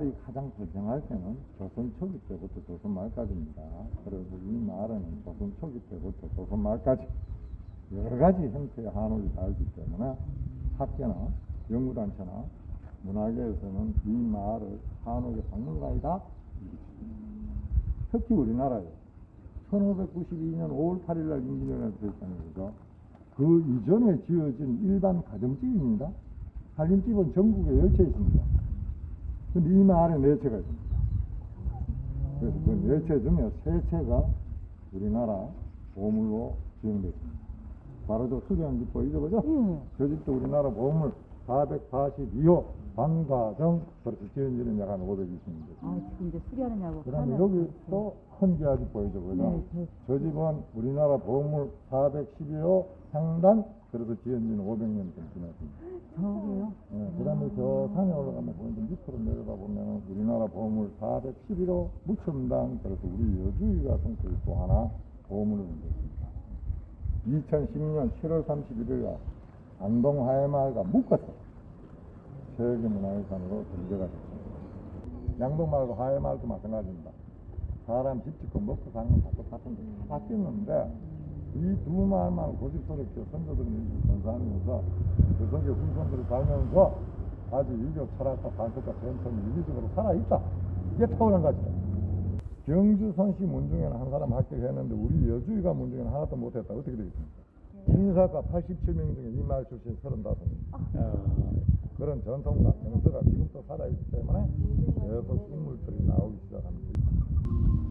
말이 가장 발생할 때는 조선 초기 때부터 조선 말까지입니다. 그래서 이 말은 조선 초기 때부터 조선 말까지 여러 가지 형태의 한옥이 달기 때문에 학계나 연구단체나 문화계에서는 이 말을 한옥의 박물관이다. 특히 우리나라에 1592년 5월 8일 날 임진왜란이 됐잖아요. 그죠? 그 이전에 지어진 일반 가정집입니다. 살림집은 전국에 열채 있습니다. 근데 이네 채가 있습니다. 그래서 그네채 중에 세 채가 우리나라 보물로 지정됐습니다. 바로 저 보이죠, 그죠? 예. 저 집도 우리나라 보물 442호 방과정 그렇게 지은 지는 약한 520년 됐습니다. 아, 지금 이제 수리하느냐고. 그 다음에 여기. 또 헌기아지 보이죠, 그죠? 네, 네. 저 집은 우리나라 보물 412호 상단 그래서 지은 지는 500년 좀 지났습니다. 저기요. 예, 그 다음에 저 산에 올라가면 보이는데 밑으로 내려다 보면 우리나라 보물 411호 무첨당 그래서 우리 여주의가 성격이 또 하나 보물을 만들었습니다. 2010년 7월 31일 날 안동 화해마을과 묶어서 세계문화유산으로 등재가 됐습니다. 양동마을과 화해마을도 마찬가지입니다. 사람 집 짓고 먹고 사는 건다 똑같은데 다 바뀌었는데 이 두 마을만 고집스럽게 선조들이 일찍 건사하면서 그 속에 후손들이 살면서 아주 유교 철학과 관습과 전통이 유기적으로 살아있다. 이게 타오른 거죠. 경주 선시 문중에는 한 사람 합격했는데 우리 여주의가 문중에는 하나도 못했다. 어떻게 되겠습니까? 인사가 87명 중에 이 마을 출신 35명. 그런 전통과 정서가 지금도 살아있기 때문에 계속 인물들이 나오기 시작합니다.